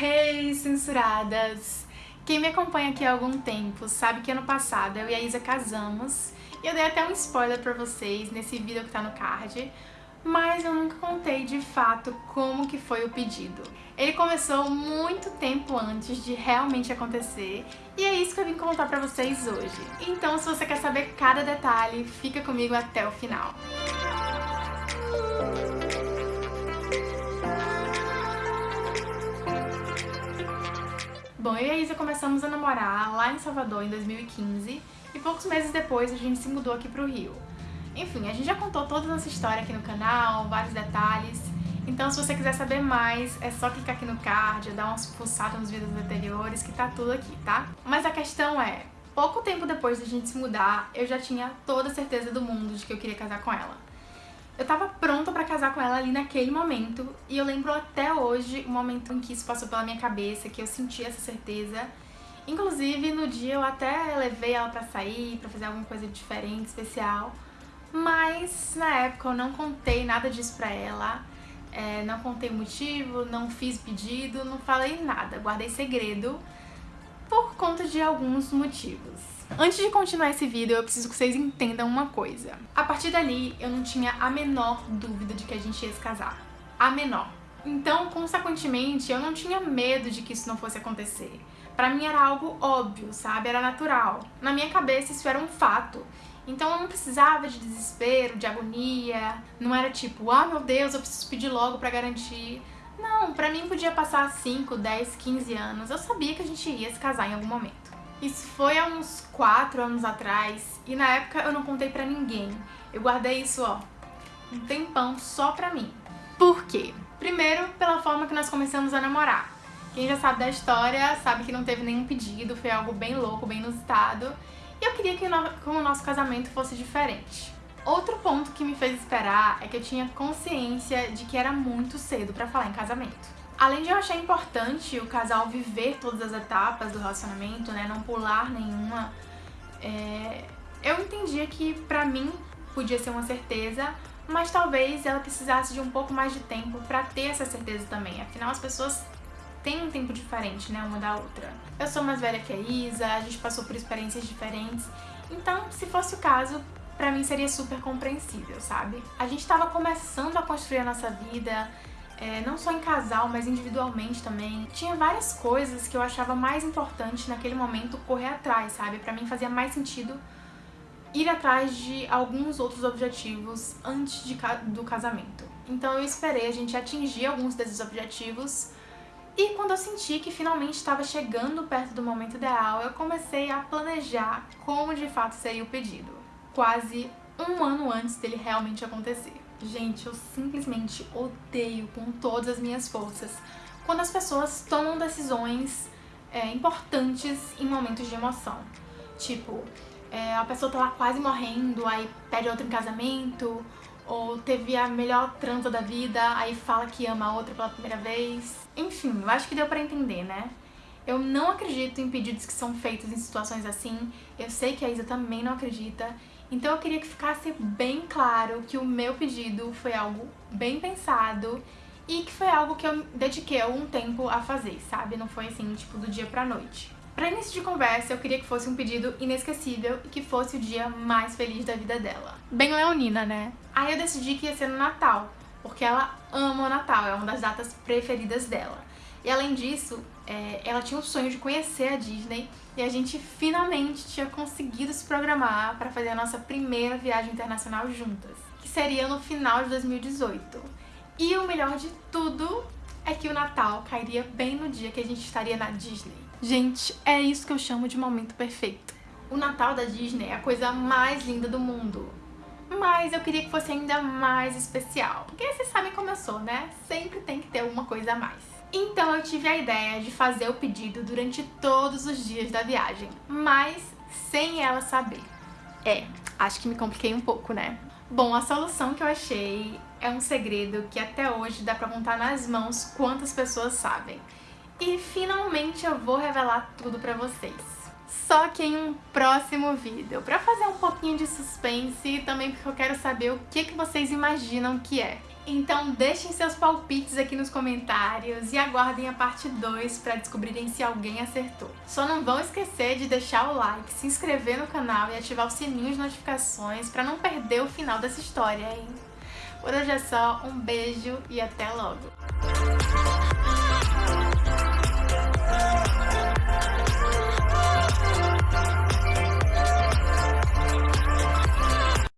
Hey, censuradas! Quem me acompanha aqui há algum tempo sabe que ano passado eu e a Isa casamos e eu dei até um spoiler pra vocês nesse vídeo que tá no card, mas eu nunca contei de fato como que foi o pedido. Ele começou muito tempo antes de realmente acontecer e é isso que eu vim contar pra vocês hoje. Então se você quer saber cada detalhe, fica comigo até o final. Bom, eu e a Isa começamos a namorar lá em Salvador em 2015 e poucos meses depois a gente se mudou aqui pro Rio. Enfim, a gente já contou toda a nossa história aqui no canal, vários detalhes, então se você quiser saber mais, é só clicar aqui no card, dar uma pulsada nos vídeos anteriores que tá tudo aqui, tá? Mas a questão é, pouco tempo depois da gente se mudar, eu já tinha toda a certeza do mundo de que eu queria casar com ela. Eu tava pronta pra casar com ela ali naquele momento, e eu lembro até hoje o momento em que isso passou pela minha cabeça, que eu senti essa certeza. Inclusive, no dia eu até levei ela pra sair, pra fazer alguma coisa diferente, especial, mas na época eu não contei nada disso pra ela, é, não contei o motivo, não fiz pedido, não falei nada, guardei segredo por conta de alguns motivos. Antes de continuar esse vídeo, eu preciso que vocês entendam uma coisa. A partir dali, eu não tinha a menor dúvida de que a gente ia se casar. A menor. Então, consequentemente, eu não tinha medo de que isso não fosse acontecer. Pra mim era algo óbvio, sabe? Era natural. Na minha cabeça isso era um fato. Então eu não precisava de desespero, de agonia. Não era tipo, ah meu Deus, eu preciso pedir logo pra garantir. Não, pra mim podia passar 5, 10, 15 anos. Eu sabia que a gente ia se casar em algum momento. Isso foi há uns 4 anos atrás e na época eu não contei pra ninguém. Eu guardei isso, ó, um tempão só pra mim. Por quê? Primeiro, pela forma que nós começamos a namorar. Quem já sabe da história sabe que não teve nenhum pedido, foi algo bem louco, bem inusitado. E eu queria que o nosso casamento fosse diferente. Outro ponto que me fez esperar é que eu tinha consciência de que era muito cedo pra falar em casamento. Além de eu achar importante o casal viver todas as etapas do relacionamento, né, não pular nenhuma, é... eu entendia que pra mim podia ser uma certeza, mas talvez ela precisasse de um pouco mais de tempo pra ter essa certeza também. Afinal, as pessoas têm um tempo diferente, né, uma da outra. Eu sou mais velha que a Isa, a gente passou por experiências diferentes, então, se fosse o caso, pra mim seria super compreensível, sabe? A gente tava começando a construir a nossa vida, é, não só em casal, mas individualmente também. Tinha várias coisas que eu achava mais importante naquele momento correr atrás, sabe? Pra mim fazia mais sentido ir atrás de alguns outros objetivos antes de, do casamento. Então eu esperei a gente atingir alguns desses objetivos e quando eu senti que finalmente estava chegando perto do momento ideal, eu comecei a planejar como de fato seria o pedido, quase um ano antes dele realmente acontecer. Gente, eu simplesmente odeio com todas as minhas forças quando as pessoas tomam decisões é, importantes em momentos de emoção. Tipo, é, a pessoa tá lá quase morrendo, aí pede outro em casamento, ou teve a melhor transa da vida, aí fala que ama a outra pela primeira vez. Enfim, eu acho que deu pra entender, né? Eu não acredito em pedidos que são feitos em situações assim, eu sei que a Isa também não acredita, então eu queria que ficasse bem claro que o meu pedido foi algo bem pensado e que foi algo que eu dediquei algum tempo a fazer, sabe? Não foi assim, tipo, do dia pra noite. Pra início de conversa, eu queria que fosse um pedido inesquecível e que fosse o dia mais feliz da vida dela. Bem leonina, né? Aí eu decidi que ia ser no Natal, porque ela ama o Natal, é uma das datas preferidas dela. E além disso, é, ela tinha o sonho de conhecer a Disney e a gente finalmente tinha conseguido se programar para fazer a nossa primeira viagem internacional juntas, que seria no final de 2018. E o melhor de tudo é que o Natal cairia bem no dia que a gente estaria na Disney. Gente, é isso que eu chamo de momento perfeito. O Natal da Disney é a coisa mais linda do mundo. Mas eu queria que fosse ainda mais especial. Porque vocês sabem como eu sou, né? Sempre tem que ter alguma coisa a mais. Então eu tive a ideia de fazer o pedido durante todos os dias da viagem, mas sem ela saber. É, acho que me compliquei um pouco, né? Bom, a solução que eu achei é um segredo que até hoje dá pra contar nas mãos quantas pessoas sabem. E finalmente eu vou revelar tudo pra vocês. Só que em um próximo vídeo, pra fazer um pouquinho de suspense e também porque eu quero saber o que, que vocês imaginam que é. Então deixem seus palpites aqui nos comentários e aguardem a parte 2 para descobrirem se alguém acertou. Só não vão esquecer de deixar o like, se inscrever no canal e ativar o sininho de notificações para não perder o final dessa história, hein? Por hoje é só, um beijo e até logo!